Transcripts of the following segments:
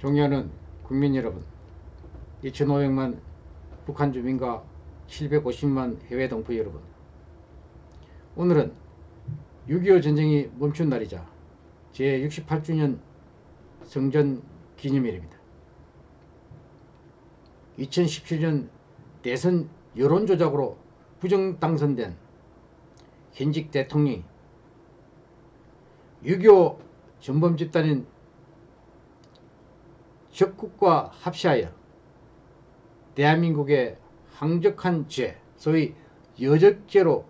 존경하는 국민 여러분 2,500만 북한 주민과 750만 해외 동포 여러분 오늘은 6.25 전쟁이 멈춘 날이자 제68주년 성전 기념일입니다. 2017년 대선 여론조작으로 부정 당선된 현직 대통령이 6.25 전범 집단인 적국과 합시하여 대한민국의 항적한 죄, 소위 여적죄로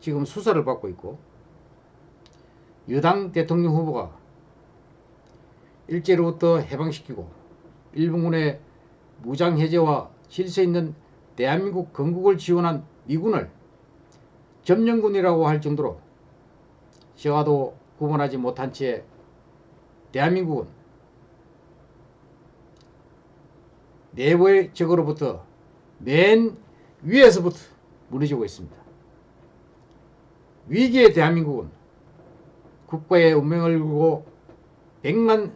지금 수사를 받고 있고 여당 대통령 후보가 일제로부터 해방시키고 일본군의 무장해제와 질서 있는 대한민국 건국을 지원한 미군을 점령군이라고 할 정도로 저와도 구분하지 못한 채 대한민국은 내부의 적으로부터 맨 위에서부터 무너지고 있습니다. 위기의 대한민국은 국가의 운명을 걸고 백만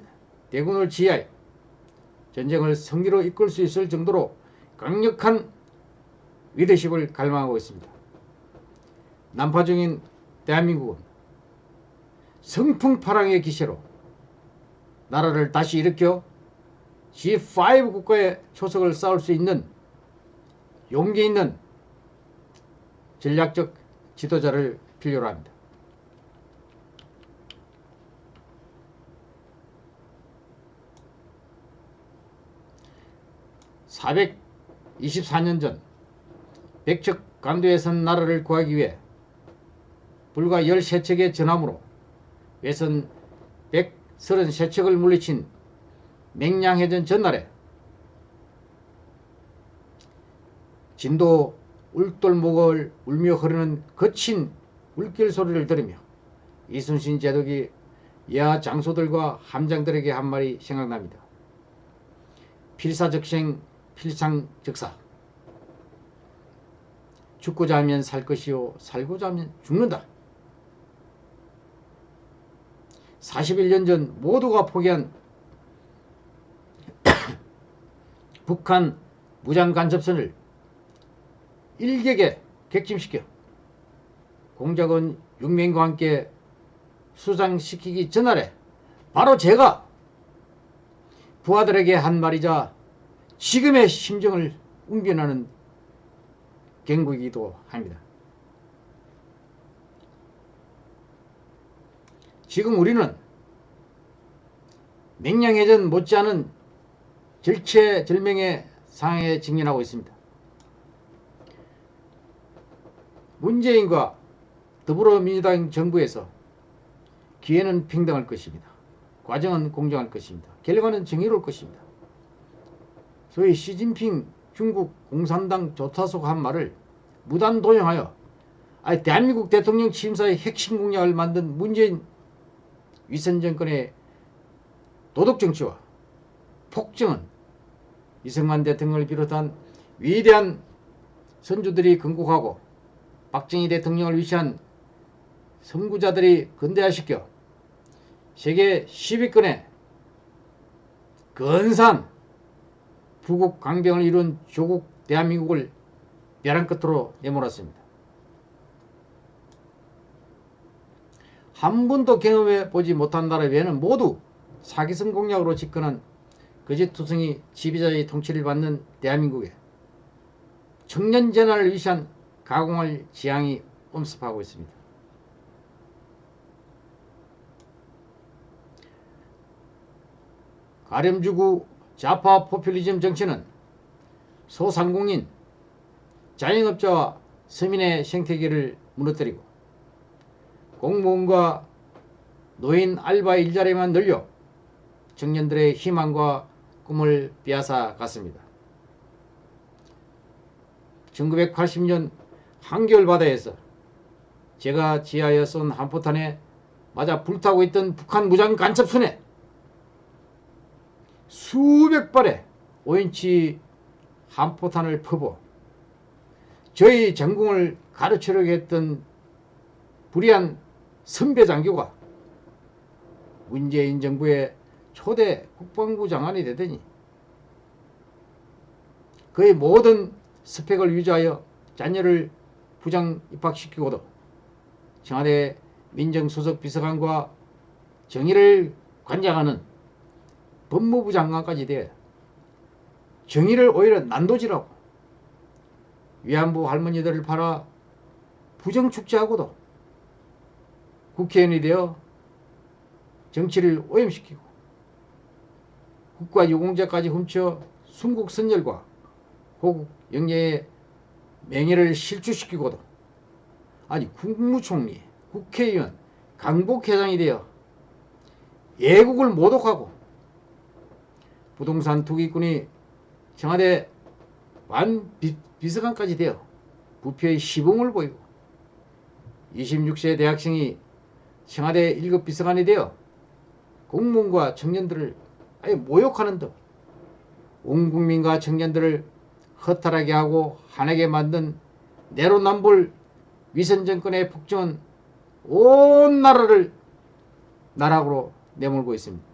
대군을 지하여 전쟁을 성리로 이끌 수 있을 정도로 강력한 리더십을 갈망하고 있습니다. 난파 중인 대한민국은 성풍파랑의 기세로 나라를 다시 일으켜 G5 국가의 초석을 쌓을 수 있는 용기 있는 전략적 지도자를 필요로 합니다. (424년) 전 백척 강도에 선 나라를 구하기 위해 불과 13척의 전함으로 외선 133척을 물리친 맹량해전 전날에 진도 울돌목을 울며 흐르는 거친 울길 소리를 들으며 이순신 제독이 여하 장소들과 함장들에게 한 말이 생각납니다. 필사적생 필상적사 죽고자 하면 살 것이요 살고자 하면 죽는다. 41년 전 모두가 포기한 북한 무장 간첩선을 일격에 객침시켜 공작원 6명과 함께 수상시키기 전날에 바로 제가 부하들에게 한 말이자 지금의 심정을 웅변하는 경고이기도 합니다. 지금 우리는 맹량해전 못지않은 절체절명의 상황에 직면하고 있습니다. 문재인과 더불어민주당 정부에서 기회는 평등할 것입니다. 과정은 공정할 것입니다. 결과는 정의로울 것입니다. 소위 시진핑 중국 공산당 조타소가 한 말을 무단 도용하여 아니 대한민국 대통령 취임사의 핵심 공약을 만든 문재인 위선 정권의 도덕 정치와 폭정은 이승만 대통령을 비롯한 위대한 선주들이 건국하고 박정희 대통령을 위시한 선구자들이 근대화시켜 세계 10위권의 근산 부국 강병을 이룬 조국 대한민국을 벼랑 끝으로 내몰았습니다. 한 번도 경험해 보지 못한 나라 외에는 모두 사기성 공약으로 집권한 거짓투성이 지배자의 통치를 받는 대한민국에 청년 전환을 위시한 가공할 지향이 엄습하고 있습니다. 가렴주구 좌파 포퓰리즘 정치는 소상공인, 자영업자와 서민의 생태계를 무너뜨리고 공무원과 노인 알바 일자리만 늘려 청년들의 희망과 꿈을 빼앗아 갔습니다. 1980년 한겨울바다에서 제가 지하에 쏜 한포탄에 맞아 불타고 있던 북한 무장 간첩선에 수백 발의 5인치 한포탄을 퍼부 저희 전공을 가르치려고 했던 불의한 선배 장교가 문재인 정부의 초대 국방부 장관이 되더니 그의 모든 스펙을 유지하여 자녀를 부장 입학시키고도 청와대 민정수석 비서관과 정의를 관장하는 법무부 장관까지 돼 정의를 오히려 난도질하고 위안부 할머니들을 팔아 부정축제하고도 국회의원이 되어 정치를 오염시키고 국가 유공자까지 훔쳐 순국 선열과 호국 영예의 명예를 실추시키고도 아니 국무총리, 국회의원, 강북회장이 되어 예국을 모독하고 부동산 투기꾼이 청와대 완 비, 비서관까지 되어 부패의 시범을 보이고 26세 대학생이 청와대 1급 비서관이 되어 공무원과 청년들을 아예 모욕하는 등온 국민과 청년들을 허탈하게 하고 화나게 만든 내로남불 위선정권의 폭정은 온 나라를 나락으로 내몰고 있습니다.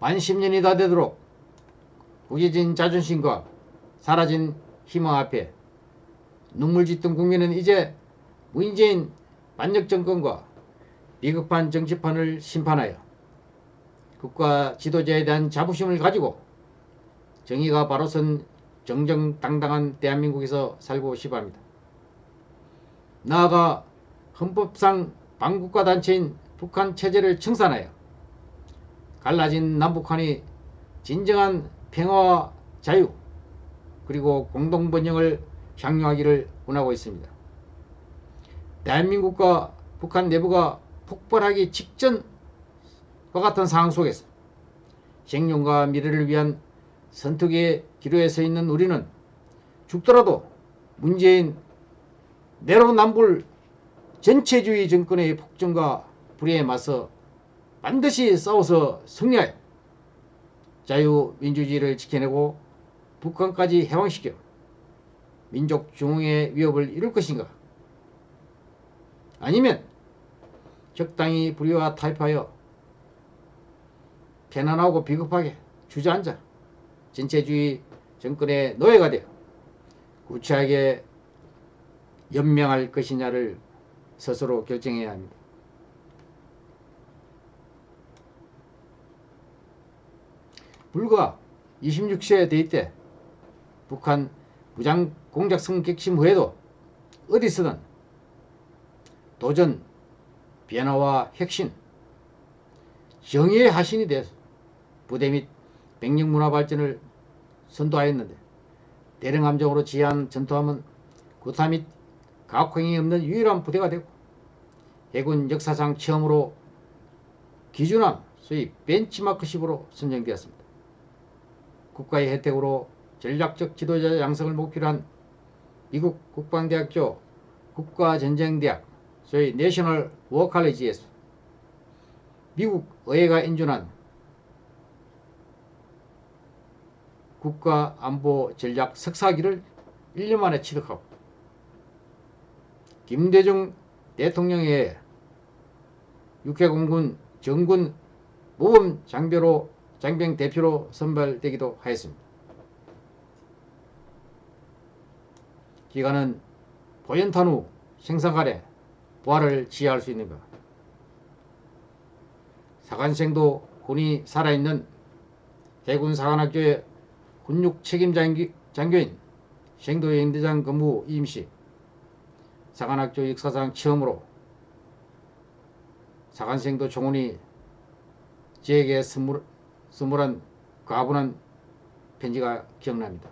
만 10년이 다 되도록 구겨진 자존심과 사라진 희망 앞에 눈물 짓던 국민은 이제 문재인 반역 정권과 비겁한 정치판을 심판하여 국가 지도자에 대한 자부심을 가지고 정의가 바로 선 정정당당한 대한민국에서 살고 싶어 합니다. 나아가 헌법상 반국가 단체인 북한 체제를 청산하여 갈라진 남북한이 진정한 평화와 자유 그리고 공동번영을 향유하기를 원하고 있습니다. 대한민국과 북한 내부가 폭발하기 직전과 같은 상황 속에서 생존과 미래를 위한 선택의 기로에 서 있는 우리는 죽더라도 문재인 내로남불 전체주의 정권의 폭정과 불의에 맞서 반드시 싸워서 승리하여 자유민주주의를 지켜내고 북한까지 해방시켜 민족 중흥의 위협을 이룰 것인가? 아니면 적당히 불의와 타협하여 편안하고 비겁하게 주저앉아 전체주의 정권의 노예가 되어 구차하게 연명할 것이냐를 스스로 결정해야 합니다. 불과 26세 대입 때 북한 무장 공작성 객심 후에도 어디서든 도전, 변화와 혁신, 정의의 하신이 되어 부대 및 백령 문화 발전을 선도하였는데 대령함정으로 지휘한 전투함은 구타 및 가혹행위 없는 유일한 부대가 되고 해군 역사상 처음으로 기준함, 소위 벤치마크식으로 선정되었습니다. 국가의 혜택으로 전략적 지도자 양성을 목표로 한 미국 국방대학교 국가전쟁대학 소위 내셔널 워칼리지에서 미국 의회가 인준한 국가안보 전략 석사기를 1년 만에 취득하고 김대중 대통령의 육해공군 정군 모범 장교로 장병 대표로 선발되기도 하였습니다. 기간은 보연탄 후 생사간에 부활을 지휘할 수 있는가. 사관생도 군이 살아있는 해군 사관학교의 군육 책임 장교인 생도여행대장 근무 임시 사관학교 역사상 처음으로 사관생도 종훈이 저에게 선물, 선물한 가분한 편지가 기억납니다.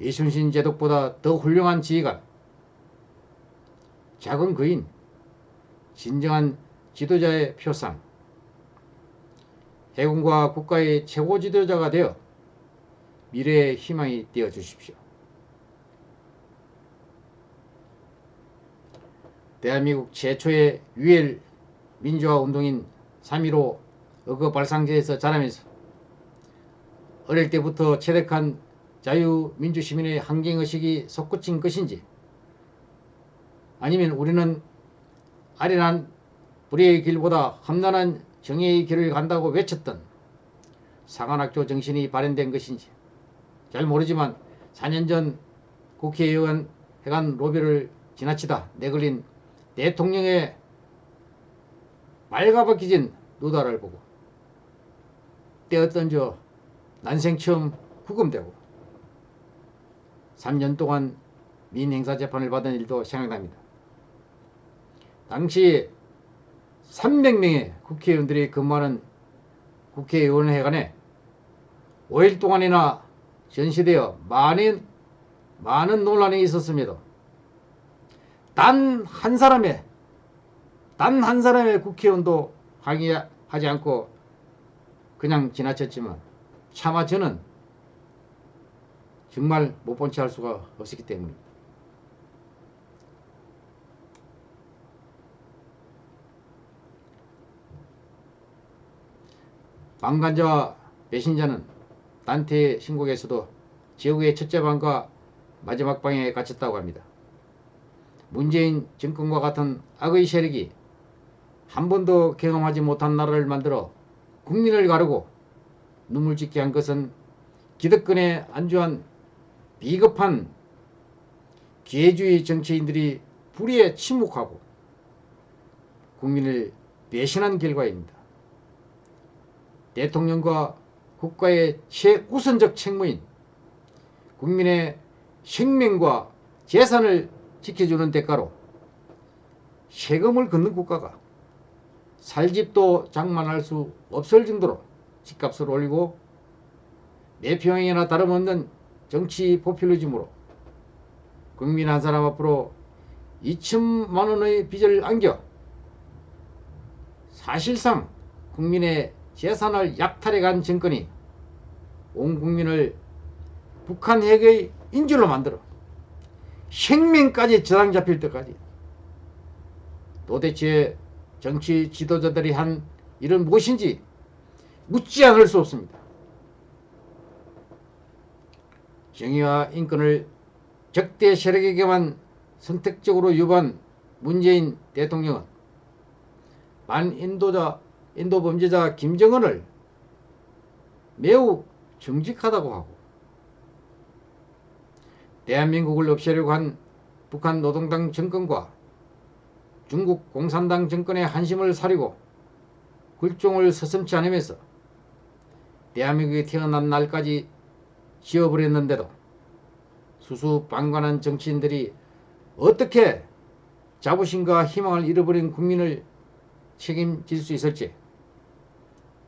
이순신 제독보다 더 훌륭한 지휘관, 작은 거인, 진정한 지도자의 표상, 해군과 국가의 최고 지도자가 되어 미래의 희망이 되어 주십시오. 대한민국 최초의 유일 민주화 운동인 3.15 어거 발상제에서 자라면서 어릴 때부터 체득한 자유민주시민의 환경의식이 솟구친 것인지 아니면 우리는 아련한 불의의 길보다 험난한 정의의 길을 간다고 외쳤던 상한학교 정신이 발현된 것인지 잘 모르지만 4년 전 국회의원 해관 로비를 지나치다 내걸린 대통령의 말가벗기진 누다를 보고 떼었던 저 난생 처음 구금되고 3년 동안 민행사 재판을 받은 일도 생각납니다. 당시 300명의 국회의원들이 근무하는 국회의원회관에 5일 동안이나 전시되어 많은 많은 논란이 있었습니다. 단 한 사람의 단 한 사람의 국회의원도 항의하지 않고 그냥 지나쳤지만 차마 저는 정말 못 본 채 할 수가 없었기 때문입니다. 방관자와 배신자는 단테의 신곡에서도 지옥의 첫째 방과 마지막 방에 갇혔다고 합니다. 문재인 정권과 같은 악의 세력이 한 번도 경험하지 못한 나라를 만들어 국민을 가르고 눈물 짓게 한 것은 기득권에 안주한 비겁한 기회주의 정치인들이 불의에 침묵하고 국민을 배신한 결과입니다. 대통령과 국가의 최우선적 책무인 국민의 생명과 재산을 지켜주는 대가로 세금을 걷는 국가가 살집도 장만할 수 없을 정도로 집값을 올리고 내평행이나 다름없는 정치 포퓰리즘으로 국민 한 사람 앞으로 2천만 원의 빚을 안겨 사실상 국민의 재산을 약탈해간 정권이 온 국민을 북한 핵의 인질로 만들어 생명까지 저당 잡힐 때까지 도대체 정치 지도자들이 한 일은 무엇인지 묻지 않을 수 없습니다. 정의와 인권을 적대 세력에게만 선택적으로 유반 문재인 대통령은 반인도자 인도 범죄자 김정은을 매우 정직하다고 하고 대한민국을 없애려고 한 북한 노동당 정권과 중국 공산당 정권의 한심을 사리고 굴종을 서슴지 않으면서 대한민국이 태어난 날까지 지어버렸는데도 수수방관한 정치인들이 어떻게 자부심과 희망을 잃어버린 국민을 책임질 수 있을지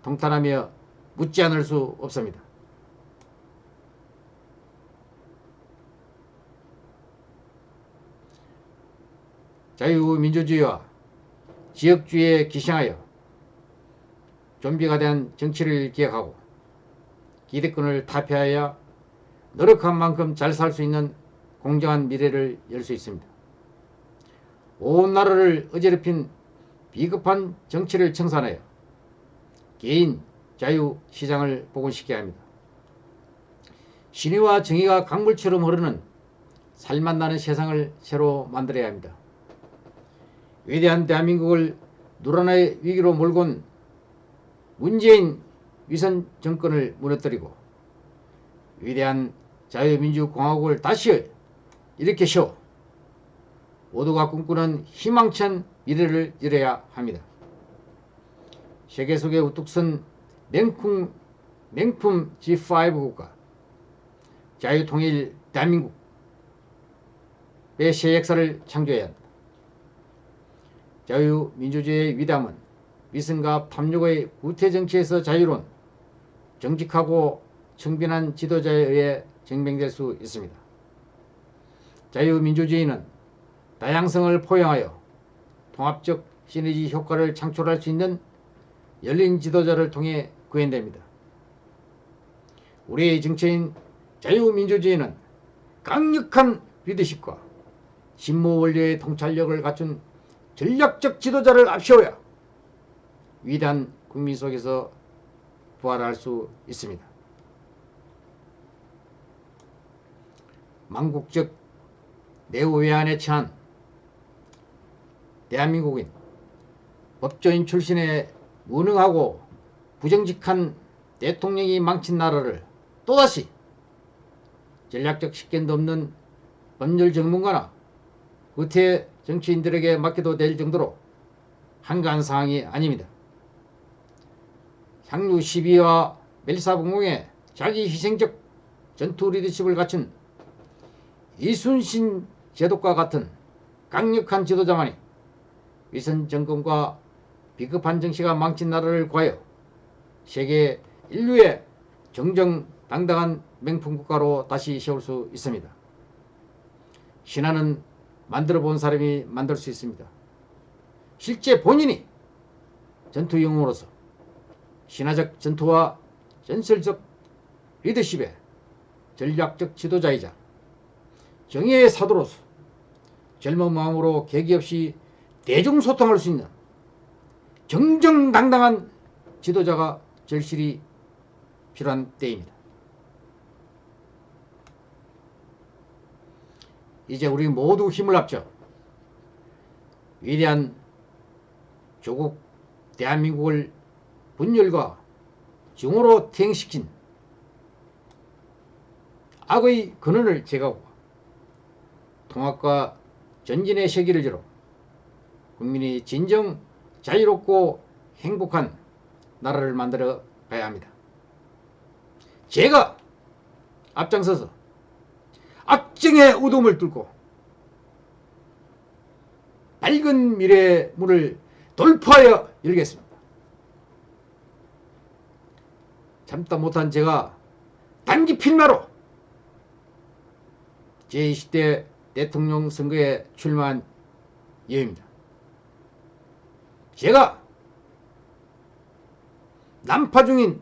통탄하며 묻지 않을 수 없습니다. 자유민주주의와 지역주의에 기생하여 좀비가 된 정치를 기획하고 기득권을 타폐하여 노력한 만큼 잘 살 수 있는 공정한 미래를 열 수 있습니다. 온 나라를 어지럽힌 비겁한 정치를 청산하여 개인 자유 시장을 복원시켜야 합니다. 신의와 정의가 강물처럼 흐르는 살맛 나는 세상을 새로 만들어야 합니다. 위대한 대한민국을 누란의 위기로 온 문재인 위선 정권을 무너뜨리고 위대한 자유민주공화국을 다시 일으켜서 모두가 꿈꾸는 희망찬 미래를 열어야 합니다. 세계 속에 우뚝 선 맹품, 맹품 G5 국가 자유통일 대한민국의 새 역사를 창조해야 합니다. 자유민주주의의 위담은 위선과 탐욕의 구태정치에서 자유로운 정직하고 청빈한 지도자에 의해 증명될 수 있습니다. 자유민주주의는 다양성을 포용하여 통합적 시너지 효과를 창출할 수 있는 열린 지도자를 통해 구현됩니다. 우리의 정체인 자유민주주의는 강력한 리더십과 신무 원료의 통찰력을 갖춘 전략적 지도자를 앞세워야 위대한 국민 속에서 부활할 수 있습니다. 망국적 내후 외환에 처한 대한민국인 법조인 출신의 무능하고 부정직한 대통령이 망친 나라를 또다시 전략적 식견도 없는 법률 전문가나 구태 정치인들에게 맡겨도 될 정도로 한가한 상황이 아닙니다. 향유 12와 멜사봉공의 자기 희생적 전투 리더십을 갖춘 이순신 제독과 같은 강력한 지도자만이 위선 정권과 비급한 정치가 망친 나라를 구하여 세계 인류의 정정당당한 명품 국가로 다시 세울 수 있습니다. 신화는 만들어 본 사람이 만들 수 있습니다. 실제 본인이 전투 영웅으로서 신화적 전투와 전설적 리더십의 전략적 지도자이자 정의의 사도로서 젊은 마음으로 계기 없이 대중소통할 수 있는 정정당당한 지도자가 절실히 필요한 때입니다. 이제 우리 모두 힘을 합쳐 위대한 조국 대한민국을 분열과 증오로 퇴행시킨 악의 근원을 제거하고 통합과 전진의 세기를 열어 국민이 진정 자유롭고 행복한 나라를 만들어 가야 합니다. 제가 앞장서서 악정의 우동을 뚫고 밝은 미래의 문을 돌파하여 열겠습니다. 참다 못한 제가 단기 필마로 제20대 대통령 선거에 출마한 예입니다. 제가 난파 중인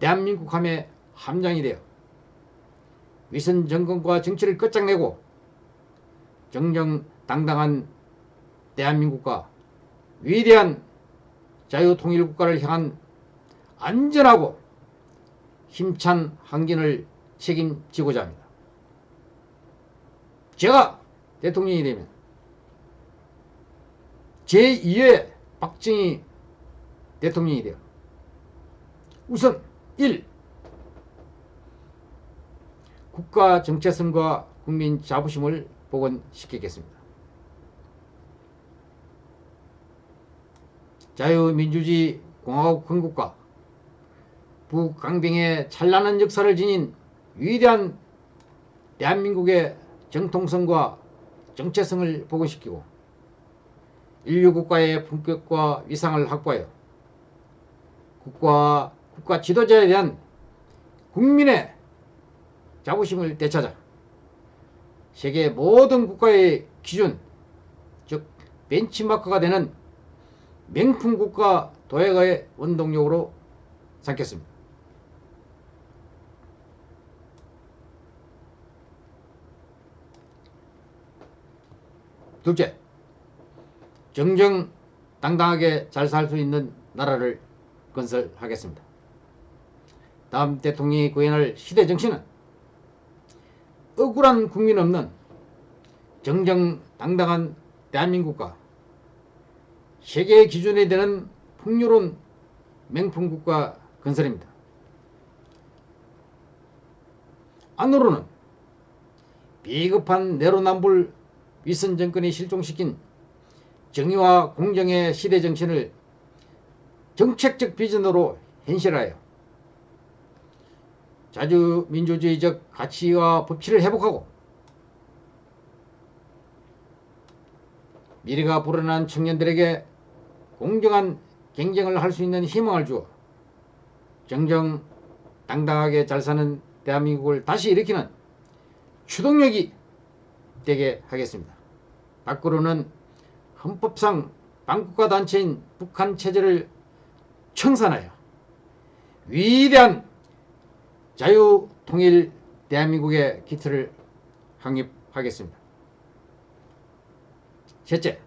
대한민국 함의 함장이 되어 위선 정권과 정치를 끝장내고 정정당당한 대한민국과 위대한 자유통일국가를 향한 안전하고 힘찬 항진을 책임지고자 합니다. 제가 대통령이 되면 제2의 박정희 대통령이 되어 우선 1. 국가 정체성과 국민 자부심을 복원시키겠습니다. 자유민주주의 공화국 건국과 북강병의 찬란한 역사를 지닌 위대한 대한민국의 정통성과 정체성을 복원시키고 인류 국가의 품격과 위상을 확보하여 국가, 국가 지도자에 대한 국민의 자부심을 되찾아 세계 모든 국가의 기준, 즉 벤치마크가 되는 명품 국가 도약의 원동력으로 삼겠습니다. 둘째, 정정당당하게 잘 살 수 있는 나라를 건설하겠습니다. 다음 대통령이 구현할 시대 정신은 억울한 국민 없는 정정당당한 대한민국과 세계 기준이 되는 풍요로운 명품국가 건설입니다. 안으로는 비겁한 내로남불 위선 정권이 실종시킨 정의와 공정의 시대 정신을 정책적 비전으로 현실하여 자주민주주의적 가치와 법치를 회복하고 미래가 불어난 청년들에게 공정한 경쟁을 할 수 있는 희망을 주어 정정 당당하게 잘 사는 대한민국을 다시 일으키는 추동력이 되게 하겠습니다. 밖으로는 헌법상 반국가 단체인 북한 체제를 청산하여 위대한 자유통일 대한민국의 기틀을 확립하겠습니다. 셋째,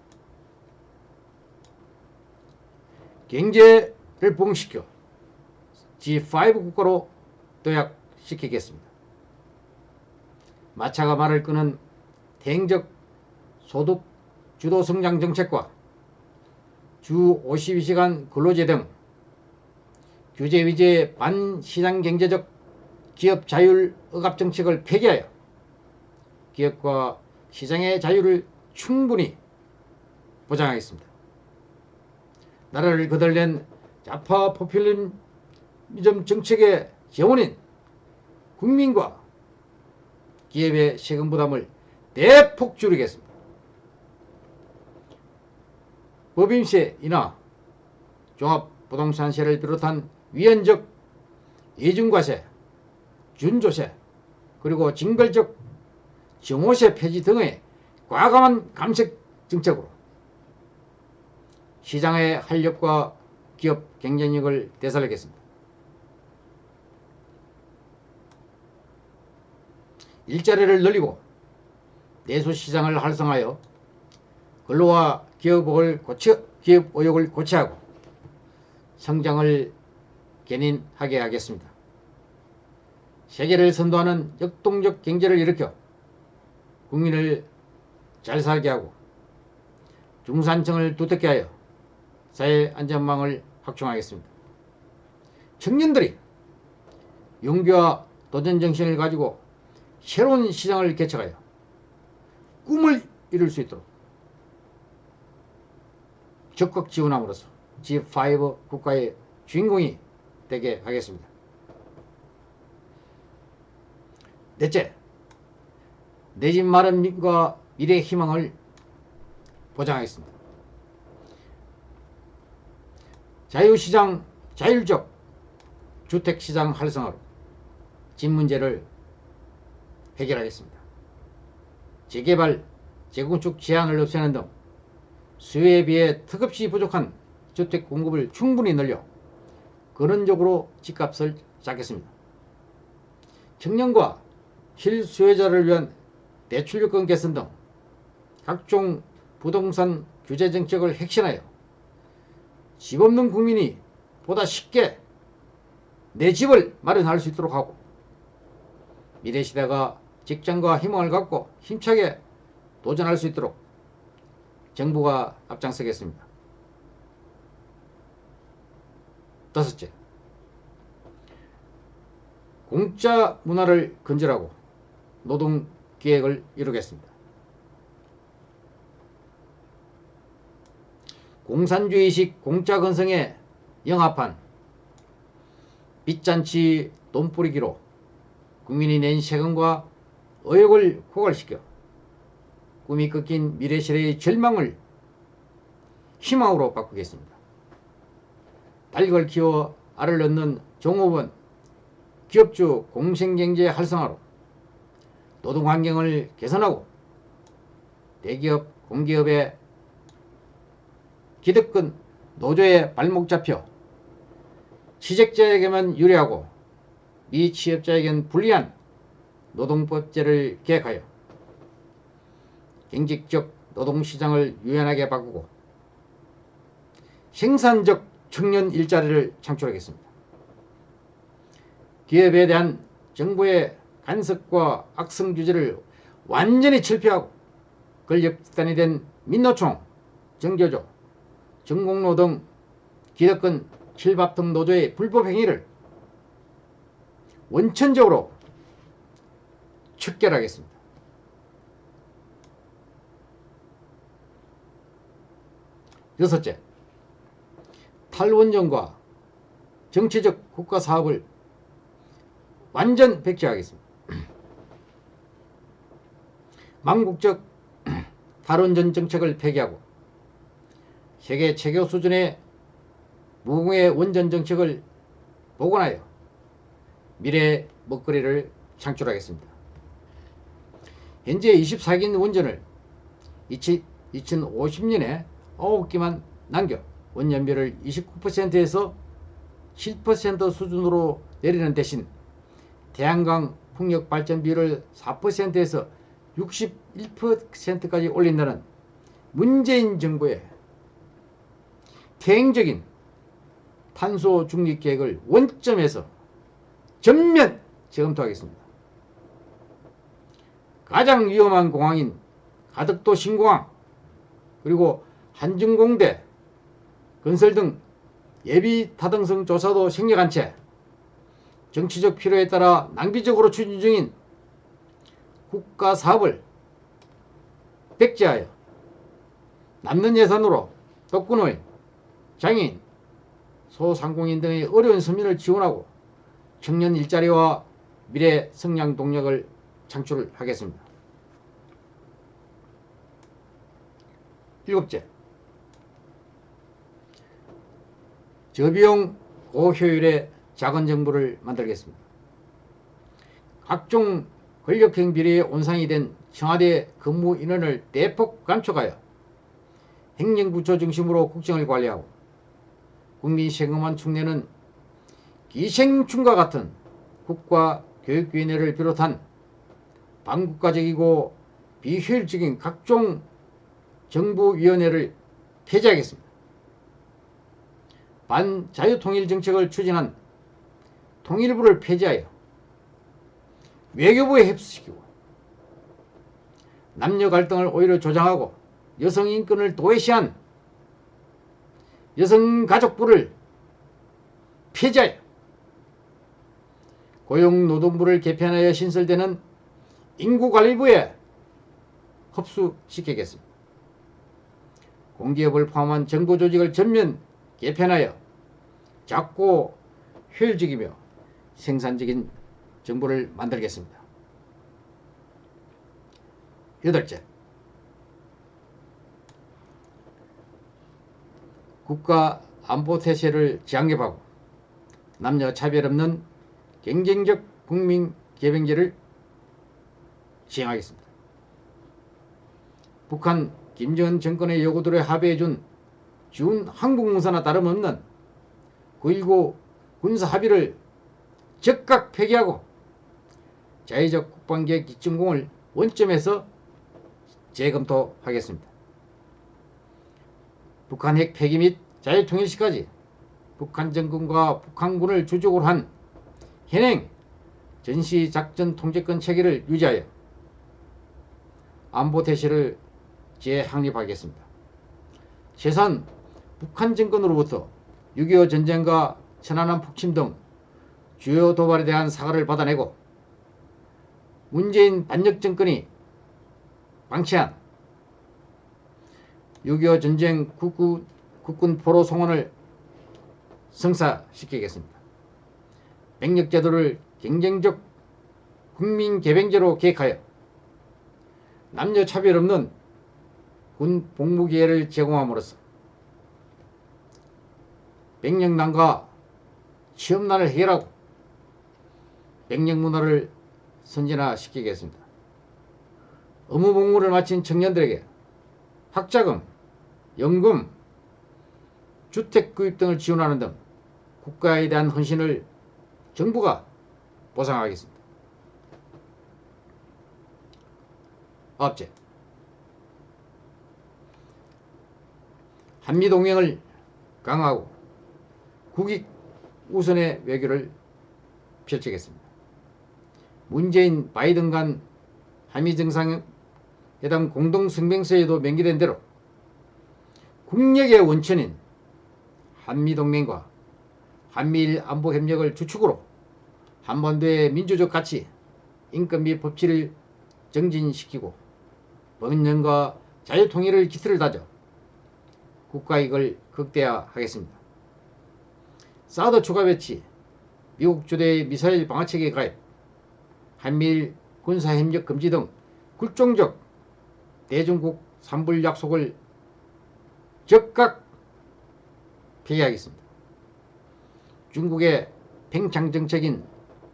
경제를 부흥시켜 G5 국가로 도약시키겠습니다. 마차가 말을 끄는 대행적 소득 주도 성장 정책과 주 52시간 근로제 등 규제 위제 반시장 경제적 기업 자율 억압 정책을 폐기하여 기업과 시장의 자유를 충분히 보장하겠습니다. 나라를 거덜낸 좌파 포퓰리즘 정책의 재원인 국민과 기업의 세금 부담을 대폭 줄이겠습니다. 법인세 인하, 종합부동산세를 비롯한 위헌적 예중과세, 준조세, 그리고 징벌적 정호세 폐지 등의 과감한 감색 정책으로 시장의 활력과 기업 경쟁력을 되살리겠습니다. 일자리를 늘리고 내수시장을 활성화하여 근로와 기업을 고쳐, 기업 의욕을 고취하고 성장을 견인하게 하겠습니다. 세계를 선도하는 역동적 경제를 일으켜 국민을 잘 살게 하고 중산층을 두텁게 하여 사회 안전망을 확충하겠습니다. 청년들이 용기와 도전 정신을 가지고 새로운 시장을 개척하여 꿈을 이룰 수 있도록 적극 지원함으로써 G5 국가의 주인공이 되게 하겠습니다. 넷째, 내 집 마련과 미래 희망을 보장하겠습니다. 자유시장, 자율적 주택시장 활성화로 집 문제를 해결하겠습니다. 재개발, 재건축 제한을 없애는 등 수요에 비해 턱없이 부족한 주택 공급을 충분히 늘려 근원적으로 집값을 잡겠습니다. 청년과 실수요자를 위한 대출요건 개선 등 각종 부동산 규제 정책을 혁신하여 집 없는 국민이 보다 쉽게 내 집을 마련할 수 있도록 하고 미래 시대가 직장과 희망을 갖고 힘차게 도전할 수 있도록 정부가 앞장서겠습니다. 다섯째, 공짜 문화를 근절하고 노동 계획을 이루겠습니다. 공산주의식 공짜 건성에 영합한 빚잔치 돈뿌리기로 국민이 낸 세금과 의욕을 고갈시켜 꿈이 꺾인 미래시대의 절망을 희망으로 바꾸겠습니다. 닭을 키워 알을 낳는 종업원, 기업주 공생경제 활성화로 노동환경을 개선하고 대기업, 공기업의 기득권 노조의 발목 잡혀 취직자에게만 유리하고 미취업자에겐 불리한 노동법제를 개혁하여 경직적 노동시장을 유연하게 바꾸고 생산적 청년 일자리를 창출하겠습니다. 기업에 대한 정부의 간섭과 악성 규제를 완전히 철폐하고 권력단이 된 민노총, 정교조, 전공노 등 기득권 킬밥등 노조의 불법 행위를 원천적으로 척결하겠습니다. 여섯째, 탈원전과 정치적 국가 사업을 완전 백지하겠습니다. 망국적 탈원전 정책을 폐기하고 세계 최고 수준의 무공해 원전 정책을 복원하여 미래 먹거리를 창출하겠습니다. 현재 24기 원전을 2050년에 9기만 남겨 원년비를 29%에서 7% 수준으로 내리는 대신 태양광 풍력 발전비를 4%에서 61%까지 올린다는 문재인 정부의 대행적인 탄소 중립 계획을 원점에서 전면 재검토하겠습니다. 가장 위험한 공항인 가덕도 신공항 그리고 한중공대 건설 등 예비 타당성 조사도 생략한 채 정치적 필요에 따라 낭비적으로 추진 중인 국가 사업을 백지하여 남는 예산으로 독거노인, 장애인, 소상공인 등의 어려운 서민을 지원하고 청년 일자리와 미래 성장 동력을 창출하겠습니다. 일곱째, 저비용 고효율의 작은 정부를 만들겠습니다. 각종 권력형 비리의 온상이 된 청와대 근무 인원을 대폭 감축하여 행정부처 중심으로 국정을 관리하고 국민 세금만 축내는 기생충과 같은 국가교육위원회를 비롯한 반국가적이고 비효율적인 각종 정부위원회를 폐지하겠습니다. 반자유통일 정책을 추진한 통일부를 폐지하여 외교부에 흡수시키고 남녀 갈등을 오히려 조장하고 여성 인권을 도외시한 여성가족부를 폐지하여 고용노동부를 개편하여 신설되는 인구관리부에 흡수시키겠습니다. 공기업을 포함한 정보조직을 전면 개편하여 작고 효율적이며 생산적인 정보를 만들겠습니다. 여덟째, 국가 안보 태세를 장립하고 남녀 차별 없는 경쟁적 국민 개병제를 시행하겠습니다. 북한 김정은 정권의 요구들에 합의해준 준 항공공사나 다름없는 9.19 군사 합의를 즉각 폐기하고 자의적 국방계획 기준공을 원점에서 재검토하겠습니다. 북한 핵 폐기 및 자유통일 시까지 북한 정권과 북한군을 주적으로 한 현행 전시작전 통제권 체계를 유지하여 안보 대시를 재확립하겠습니다. 최소한 북한 정권으로부터 6.25 전쟁과 천안함 폭침 등 주요 도발에 대한 사과를 받아내고 문재인 반역 정권이 방치한 6.25 전쟁 국군, 국군 포로 송원을 성사시키겠습니다. 백력제도를 경쟁적 국민 개병제로 계획하여 남녀 차별 없는 군 복무 기회를 제공함으로써 백령난과 취업난을 해결하고 백령 문화를 선진화시키겠습니다. 의무 복무를 마친 청년들에게 학자금, 연금, 주택 구입 등을 지원하는 등 국가에 대한 헌신을 정부가 보상하겠습니다. 아홉째, 한미동맹을 강화하고 국익 우선의 외교를 펼치겠습니다. 문재인 바이든 간 한미 정상회담 공동성명서에도 명기된 대로 국력의 원천인 한미동맹과 한미일 안보협력을 주축으로 한반도의 민주적 가치, 인권 및 법치를 정진시키고 번영과 자유통일을 기틀을 다져 국가이익을 극대화하겠습니다. 사드 추가 배치, 미국 주도의 미사일 방어체계 가입, 한미일 군사협력 금지 등 굴종적 대중국 산불 약속을 즉각 폐기하겠습니다. 중국의 팽창정책인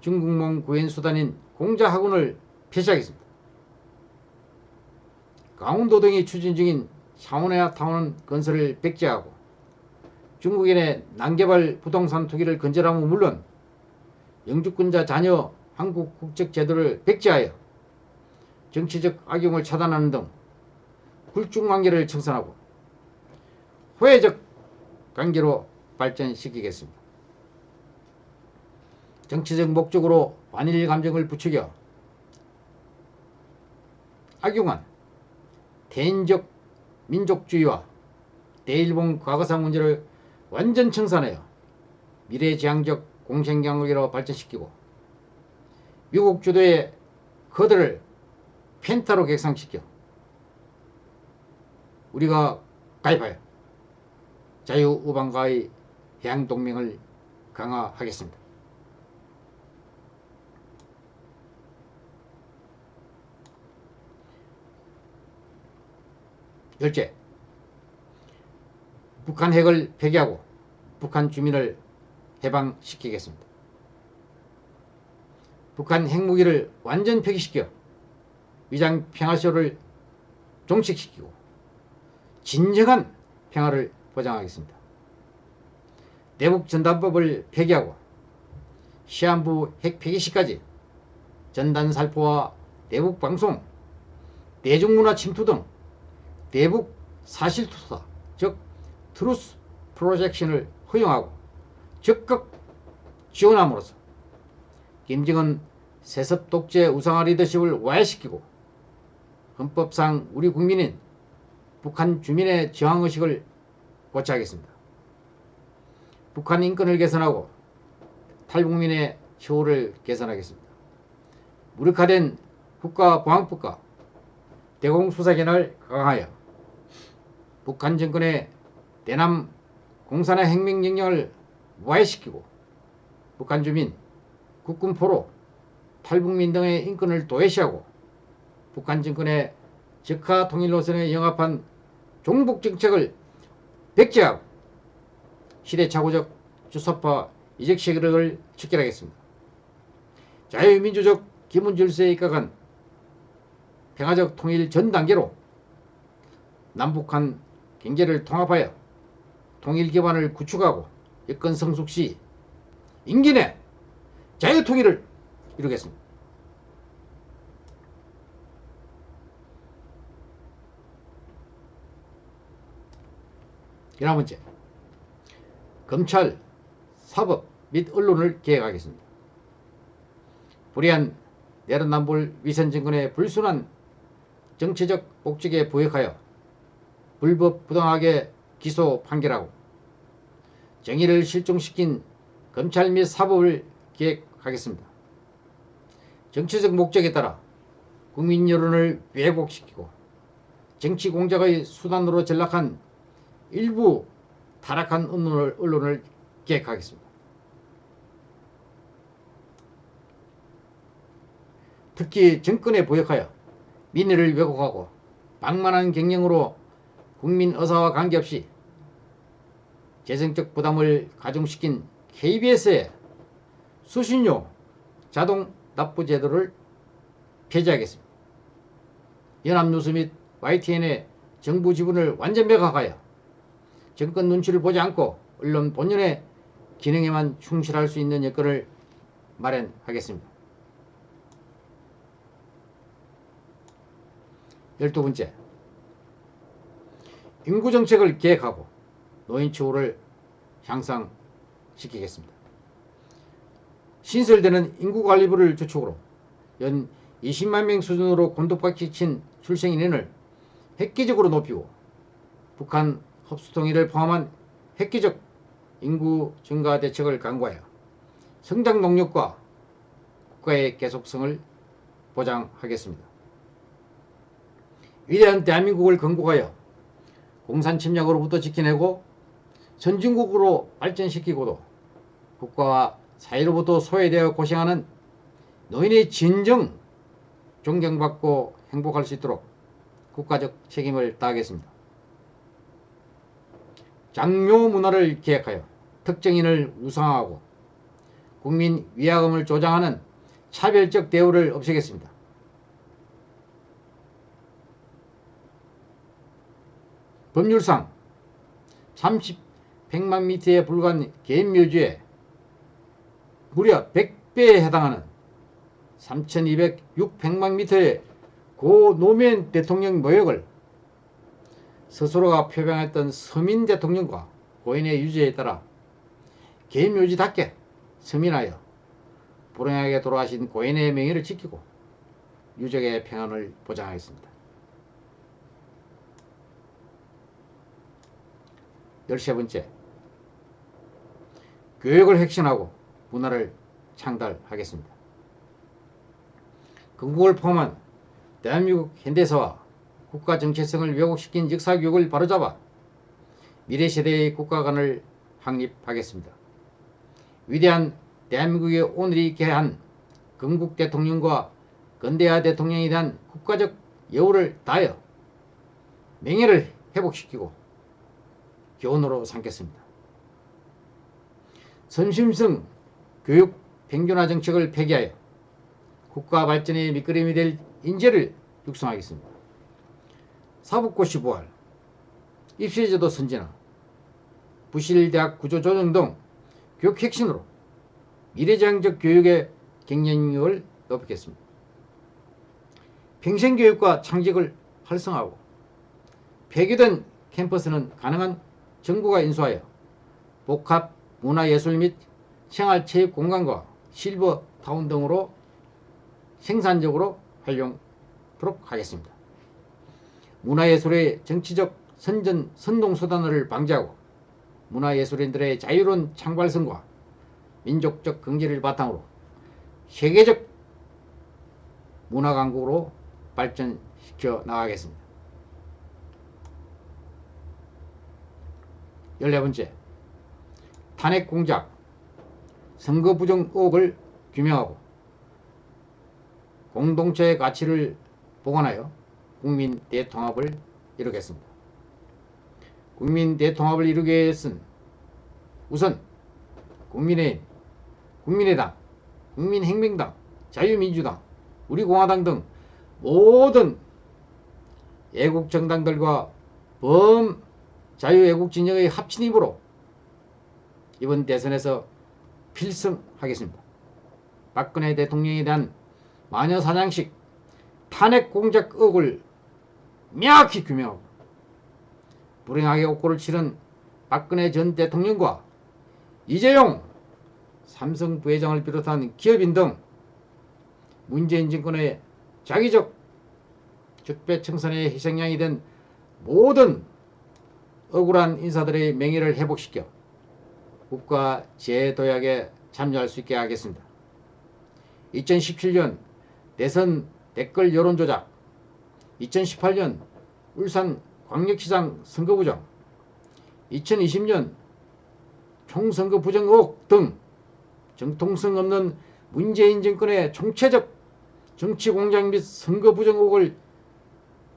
중국몽 구현수단인 공자학원을 폐지하겠습니다. 강원도 등이 추진 중인 샤오네아 타운 건설을 백지하고 중국인의 난개발 부동산 투기를 근절하면 물론 영주권자 자녀 한국 국적 제도를 백지하여 정치적 악용을 차단하는 등 굴중 관계를 청산하고 호혜적 관계로 발전시키겠습니다. 정치적 목적으로 반일 감정을 부추겨 악용한 대인적 민족주의와 대일본 과거사 문제를 완전 청산하여 미래지향적 공생경으로 발전시키고 미국 주도의 허들을 펜타로 객상시켜 우리가 가입하여 자유우방과의 해양동맹을 강화하겠습니다. 열째, 북한 핵을 폐기하고 북한 주민을 해방시키겠습니다. 북한 핵무기를 완전 폐기시켜 위장 평화쇼를 종식시키고 진정한 평화를 보장하겠습니다. 대북 전단법을 폐기하고 시한부 핵 폐기 시까지 전단 살포와 대북 방송, 대중문화 침투 등 대북 사실투사, 즉 truth projection을 허용하고 적극 지원함으로써 김정은 세습 독재 우상화 리더십을 와해시키고 헌법상 우리 국민인 북한 주민의 저항의식을 고취하겠습니다. 북한 인권을 개선하고 탈북민의 처우를 개선하겠습니다. 무력화된 국가보안법과 대공수사권을 강화하여 북한 정권의 대남 공산화 행명령령을 무화시키고 북한 주민, 국군포로 탈북민 등의 인권을 도외시하고 북한 정권의 적화 통일 노선에 영합한 종북 정책을 백제하고 시대착오적 주사파 이적 세력을 척결하겠습니다. 자유민주적 기본질서에 입각한 평화적 통일 전 단계로 남북한 경제를 통합하여 통일 기반을 구축하고 여건 성숙 시 임기 내 자유통일을 이루겠습니다. 열한 번째, 검찰, 사법 및 언론을 개혁하겠습니다. 불의한 내란남불 위선정권의 불순한 정치적 목적에 부역하여 불법 부당하게 기소 판결하고 정의를 실종시킨 검찰 및 사법을 개혁하겠습니다. 정치적 목적에 따라 국민 여론을 왜곡시키고 정치 공작의 수단으로 전락한 일부 타락한 언론을, 언론을 개혁하겠습니다. 특히 정권에 부역하여 민의를 왜곡하고 방만한 경영으로 국민 의사와 관계없이 재정적 부담을 가중시킨 KBS의 수신료 자동 납부 제도를 폐지하겠습니다. 연합뉴스 및 YTN의 정부 지분을 완전 매각하여 정권 눈치를 보지 않고 언론 본연의 기능에만 충실할 수 있는 여건을 마련하겠습니다. 열두 번째, 인구정책을 계획하고 노인처우를 향상시키겠습니다. 신설되는 인구관리부를 주축으로 연 20만 명 수준으로 곤독박히 친 출생인원을 획기적으로 높이고 북한 흡수통일을 포함한 획기적 인구 증가 대책을 강구하여 성장 동력과 국가의 계속성을 보장하겠습니다. 위대한 대한민국을 건국하여 공산 침략으로부터 지켜내고 선진국으로 발전시키고도 국가와 사회로부터 소외되어 고생하는 노인의 진정 존경받고 행복할 수 있도록 국가적 책임을 다하겠습니다. 장묘 문화를 기획하여 특정인을 우상화하고 국민 위화감을 조장하는 차별적 대우를 없애겠습니다. 법률상 30, 100만 미터에 불과한 개인 묘지에 무려 100배에 해당하는 3,200, 600만 미터의 고 노무현 대통령 모욕을 스스로가 표방했던 서민 대통령과 고인의 유죄에 따라 개인 묘지답게 서민하여 불행하게 돌아가신 고인의 명예를 지키고 유족의 평안을 보장하겠습니다. 13번째 교육을 혁신하고 문화를 창달하겠습니다. 건국을 포함한 대한민국 현대사와 국가 정체성을 왜곡시킨 역사교육을 바로잡아 미래세대의 국가관을 확립하겠습니다. 위대한 대한민국의 오늘이 개한 건국 대통령과 건대하 대통령에 대한 국가적 여우를 다하여 명예를 회복시키고 교훈으로 삼겠습니다. 선심성 교육 평준화 정책을 폐기하여 국가 발전의 밑거름이 될 인재를 육성하겠습니다. 사법고시 부활, 입시제도 선진화, 부실대학 구조 조정 등 교육 혁신으로 미래지향적 교육의 경쟁력을 높이겠습니다. 평생교육과 창직을 활성화하고 폐기된 캠퍼스는 가능한 정부가 인수하여 복합 문화예술 및 생활체육 공간과 실버 타운 등으로 생산적으로 활용하도록 하겠습니다. 문화예술의 정치적 선전 선동수단을 방지하고 문화예술인들의 자유로운 창발성과 민족적 긍지를 바탕으로 세계적 문화강국으로 발전시켜 나가겠습니다. 14번째 탄핵 공작 선거 부정 의혹을 규명하고 공동체의 가치를 보관하여 국민 대통합을 이루겠습니다. 국민 대통합을 이루기 위해서는 우선 국민의 국민의당, 국민혁명당, 자유민주당, 우리공화당 등 모든 애국 정당들과 범 자유애국 진영의 합친 힘으로 이번 대선에서 필승하겠습니다. 박근혜 대통령에 대한 마녀사냥식 탄핵 공작 의혹을 명확히 규명하고 불행하게 옥고를 치른 박근혜 전 대통령과 이재용 삼성 부회장을 비롯한 기업인 등 문재인 정권의 자기적 적폐청산의 희생양이 된 모든 억울한 인사들의 명예를 회복시켜 국가 재도약에 참여할 수 있게 하겠습니다. 2017년 대선 댓글 여론조작 2018년 울산 광역시장 선거부정 2020년 총선거 부정 의혹 등 정통성 없는 문재인 정권의 총체적 정치 공작 및 선거 부정 의혹을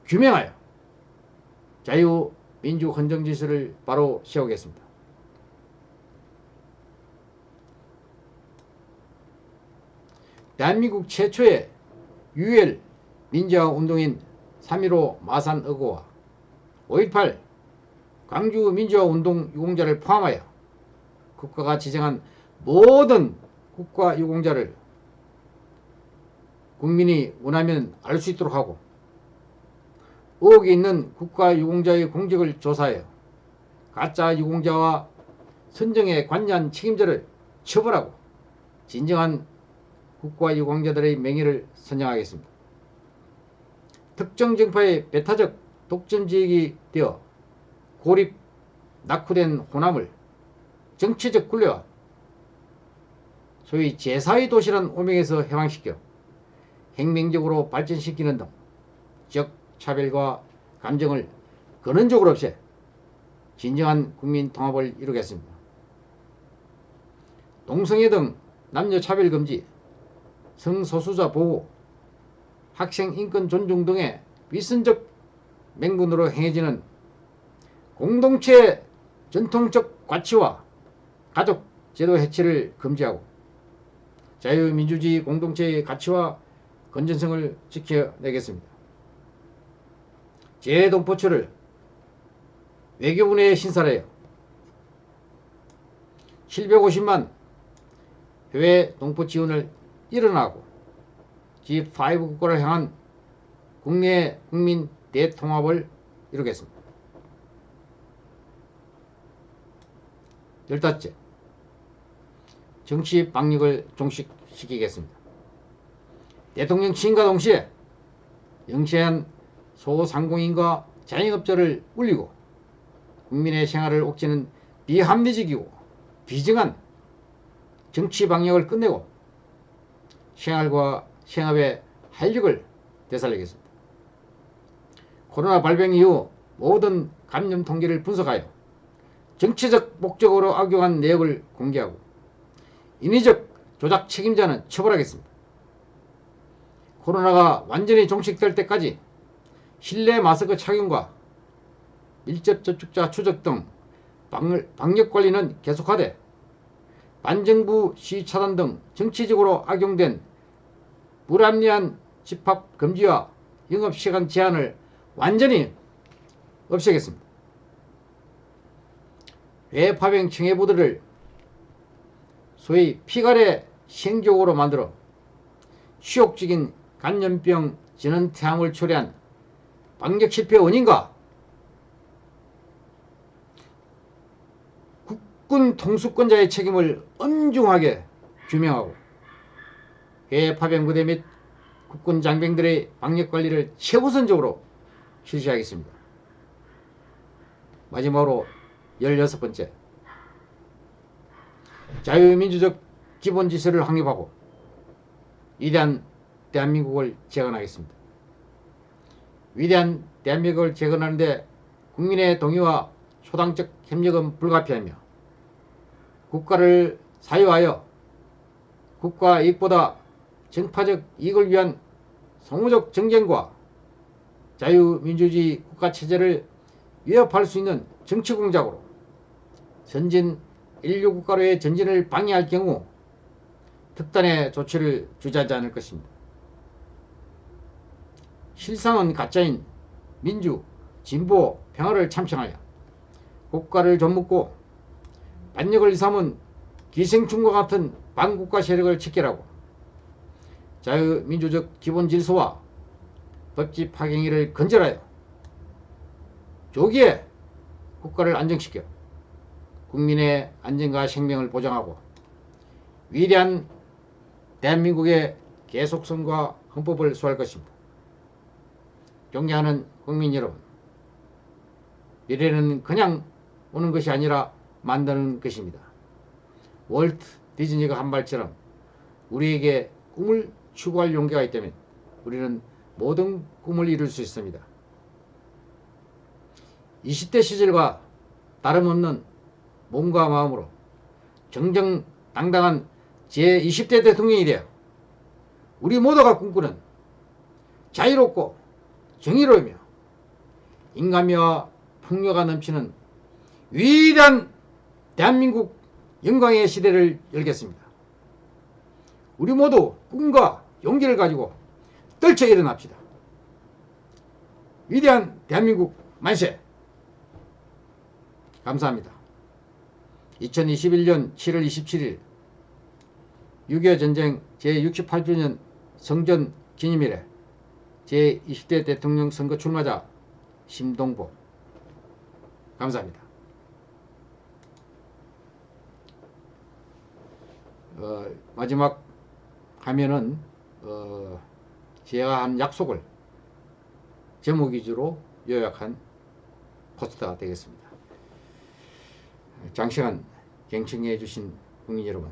규명하여 자유민주 헌정 질서를 바로 세우겠습니다. 대한민국 최초의 유엘 민주화 운동인 3.15 마산 의거와 5.18 광주 민주화 운동 유공자를 포함하여 국가가 지정한 모든 국가 유공자를 국민이 원하면 알 수 있도록 하고 의혹이 있는 국가 유공자의 공직을 조사하여 가짜 유공자와 선정에 관여한 책임자를 처벌하고 진정한 국가 유공자들의 명예를 선정하겠습니다. 특정 정파의 배타적 독점지역이 되어 고립, 낙후된 호남을 정치적 굴레와 소위 제4의 도시란 오명에서 해방시켜 혁명적으로 발전시키는 등 지역 차별과 감정을 근원적으로 없애 진정한 국민 통합을 이루겠습니다. 동성애 등 남녀 차별 금지, 성소수자 보호, 학생 인권 존중 등의 위선적 맹분으로 행해지는 공동체 전통적 가치와 가족 제도 해체를 금지하고 자유민주주의 공동체의 가치와 건전성을 지켜내겠습니다. 재동포처를 외교부에 신설하여 750만 해외 동포 지원을 일어나고 G5 국가를 향한 국내 국민 대통합을 이루겠습니다. 열다째 정치 방역을 종식시키겠습니다. 대통령 취임과 동시에 영세한 소상공인과 자영업자를 울리고 국민의 생활을 옥죄는 비합리적이고 비정한 정치 방역을 끝내고 생활과 생업의 활력을 되살리겠습니다. 코로나 발병 이후 모든 감염 통계를 분석하여 정치적 목적으로 악용한 내역을 공개하고 인위적 조작 책임자는 처벌하겠습니다. 코로나가 완전히 종식될 때까지 실내 마스크 착용과 밀접 접촉자 추적 등 방역 관리는 계속하되 반정부 시위 차단 등 정치적으로 악용된 불합리한 집합 금지와 영업시간 제한을 완전히 없애겠습니다. 외파병 청해부들을 소위 피갈의 생족으로 만들어 시욕적인 간염병 진원태함을 초래한 방역 실패 원인과 국 군 통수권자의 책임을 엄중하게 규명하고 해외 파병부대 및 국군 장병들의 방역 관리를 최우선적으로 실시하겠습니다. 마지막으로 16번째 자유민주적 기본 질서를 확립하고 위대한 대한민국을 재건하겠습니다. 위대한 대한민국을 재건하는데 국민의 동의와 초당적 협력은 불가피하며 국가를 사유하여 국가 이익보다 정파적 이익을 위한 성우적 정쟁과 자유민주주의 국가체제를 위협할 수 있는 정치 공작으로 선진 인류 국가로의 전진을 방해할 경우 특단의 조치를 주저하지 않을 것입니다. 실상은 가짜인 민주, 진보, 평화를 참청하여 국가를 좀묻고 반역을 삼은 기생충과 같은 반국가 세력을 척결하고 자유민주적 기본 질서와 법집 파행위를 건절하여 조기에 국가를 안정시켜 국민의 안전과 생명을 보장하고 위대한 대한민국의 계속성과 헌법을 수할 것입니다. 존경하는 국민 여러분, 미래는 그냥 오는 것이 아니라 만드는 것입니다. 월트 디즈니가 한 말처럼 우리에게 꿈을 추구할 용기가 있다면 우리는 모든 꿈을 이룰 수 있습니다. 20대 시절과 다름없는 몸과 마음으로 정정당당한 제20대 대통령이 되어 우리 모두가 꿈꾸는 자유롭고 정의로우며 인간미와 풍요가 넘치는 위대한 대한민국 영광의 시대를 열겠습니다. 우리 모두 꿈과 용기를 가지고 떨쳐 일어납시다. 위대한 대한민국 만세! 감사합니다. 2021년 7월 27일 6.25 전쟁 제68주년 성전 기념일에 제20대 대통령 선거 출마자 심동보 감사합니다. 어, 마지막 하면은 어, 제가 한 약속을 제목 위주로 요약한 포스터가 되겠습니다. 장시간 경청해 주신 국민 여러분,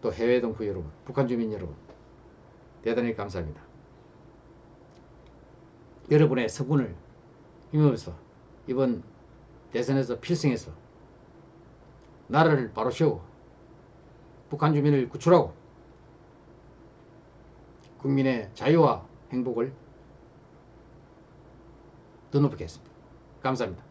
또 해외 동포 여러분, 북한 주민 여러분, 대단히 감사합니다. 여러분의 성군을 힘입어서 이번 대선에서 필승해서 나라를 바로 세우고 북한 주민을 구출하고 국민의 자유와 행복을 더 높이겠습니다. 감사합니다.